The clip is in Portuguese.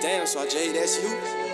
Damn, so Jade, that's you?